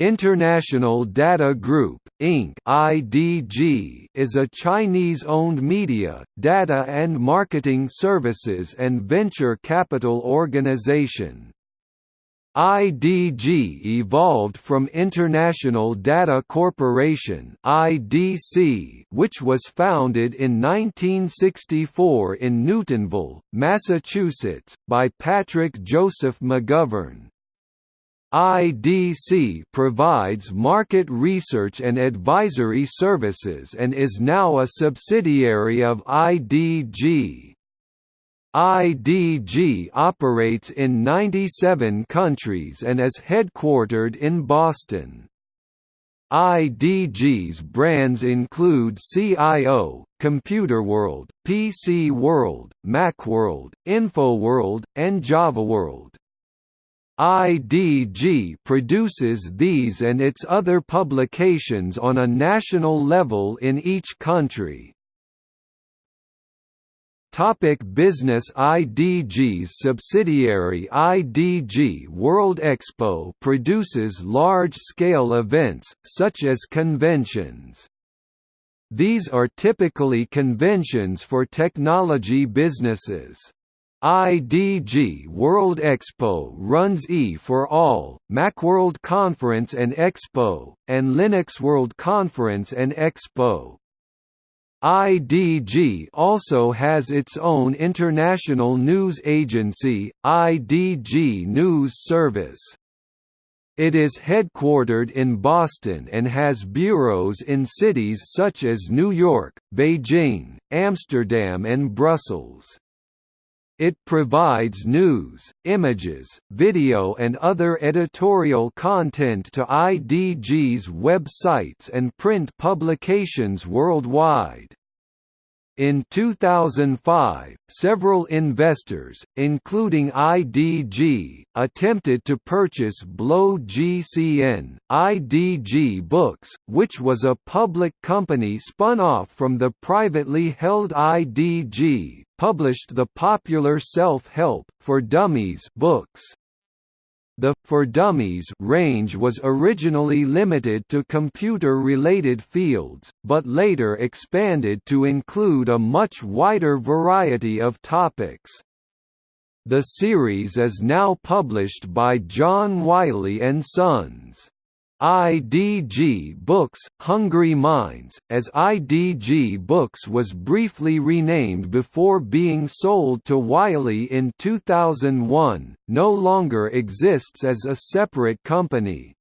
International Data Group, Inc. (IDG) is a Chinese-owned media, data and marketing services and venture capital organization. IDG evolved from International Data Corporation (IDC), which was founded in 1964 in Newtonville, Massachusetts, by Patrick Joseph McGovern. IDC provides market research and advisory services and is now a subsidiary of IDG. IDG operates in 97 countries and is headquartered in Boston. IDG's brands include CIO, Computerworld, PC World, Macworld, InfoWorld, and JavaWorld. IDG produces these and its other publications on a national level in each country. Topic business IDG's subsidiary IDG World Expo produces large-scale events, such as conventions. These are typically conventions for technology businesses. IDG World Expo runs E for All, Macworld Conference and Expo, and Linux World Conference and Expo. IDG also has its own international news agency, IDG News Service. It is headquartered in Boston and has bureaus in cities such as New York, Beijing, Amsterdam and Brussels. It provides news, images, video and other editorial content to IDG's websites and print publications worldwide. In 2005, several investors, including IDG, attempted to purchase Blow GCN, IDG Books, which was a public company spun off from the privately held IDG, published the popular self-help, for dummies books. The For Dummies range was originally limited to computer-related fields, but later expanded to include a much wider variety of topics. The series is now published by John Wiley & Sons. IDG Books, Hungry Minds, as IDG Books was briefly renamed before being sold to Wiley in 2001, no longer exists as a separate company.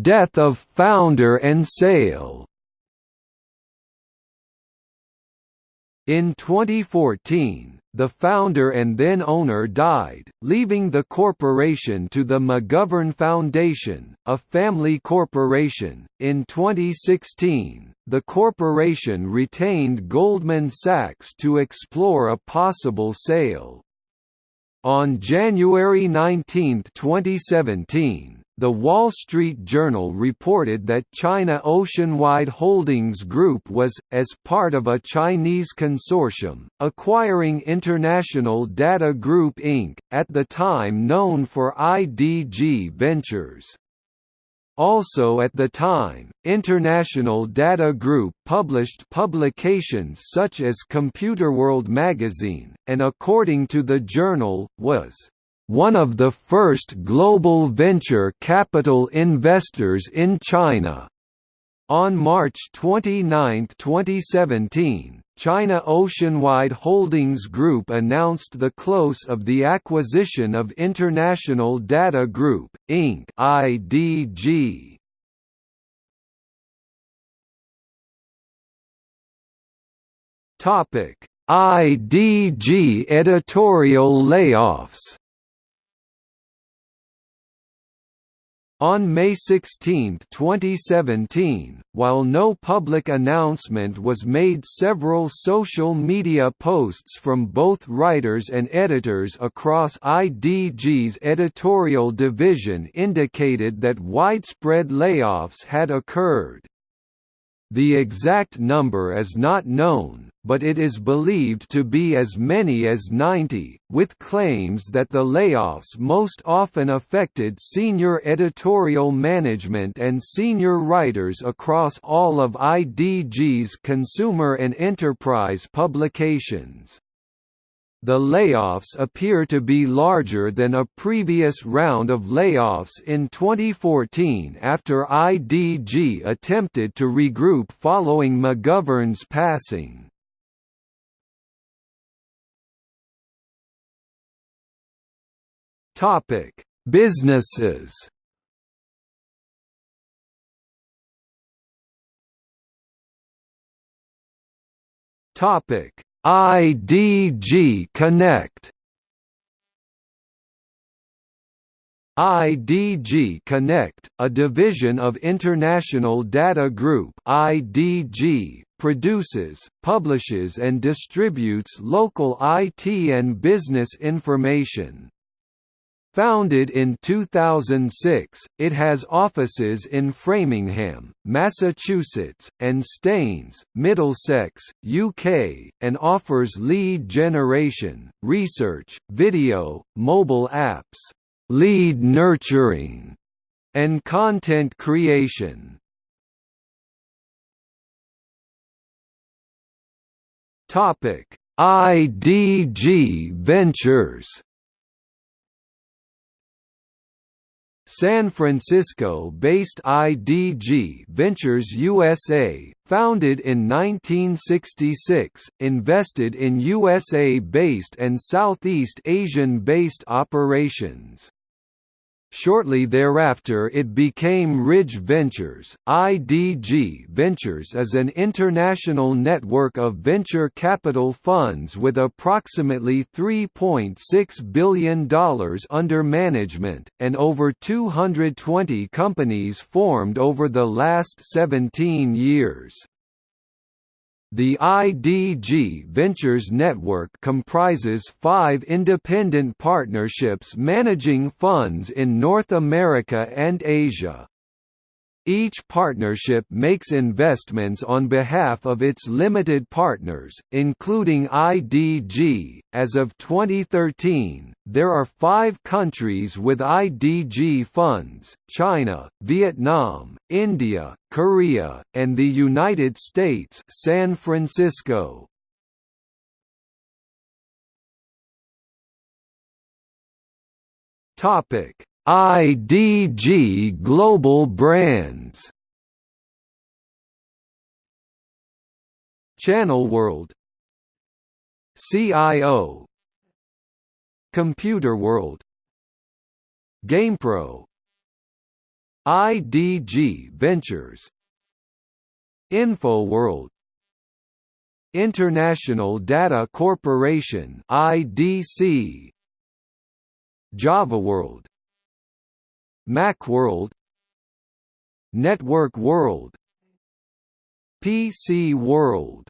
Death of founder and sale In 2014, the founder and then owner died, leaving the corporation to the McGovern Foundation, a family corporation. In 2016, the corporation retained Goldman Sachs to explore a possible sale. On January 19, 2017, the Wall Street Journal reported that China Oceanwide Holdings Group was, as part of a Chinese consortium, acquiring International Data Group Inc., at the time known for IDG Ventures. Also at the time, International Data Group published publications such as Computerworld magazine, and according to the journal, was one of the first global venture capital investors in China. On March 29, 2017, China Oceanwide Holdings Group announced the close of the acquisition of International Data Group, Inc. (IDG). IDG editorial layoffs. On May 16, 2017, while no public announcement was made several social media posts from both writers and editors across IDG's editorial division indicated that widespread layoffs had occurred. The exact number is not known, but it is believed to be as many as 90, with claims that the layoffs most often affected senior editorial management and senior writers across all of IDG's consumer and enterprise publications. The layoffs appear to be larger than a previous round of layoffs in 2014 after IDG attempted to regroup following McGovern's passing. Topic: Businesses. Topic: IDG Connect IDG Connect, a division of International Data Group IDG, produces, publishes and distributes local IT and business information. Founded in 2006, it has offices in Framingham, Massachusetts, and Staines, Middlesex, UK, and offers lead generation, research, video, mobile apps, lead nurturing, and content creation. IDG Ventures San Francisco-based IDG Ventures USA, founded in 1966, invested in USA-based and Southeast Asian-based operations. Shortly thereafter it became Ridge Ventures. IDG Ventures is an international network of venture capital funds with approximately $3.6 billion under management, and over 220 companies formed over the last 17 years. The IDG Ventures network comprises five independent partnerships managing funds in North America and Asia. Each partnership makes investments on behalf of its limited partners, including IDG. As of 2013, there are five countries with IDG funds China, Vietnam, India, Korea, and the United States San Francisco. Topic IDG Global Brands. Channel World. CIO Computer World. GamePro. IDG Ventures. InfoWorld International Data Corporation IDC JavaWorld Macworld Network World PC World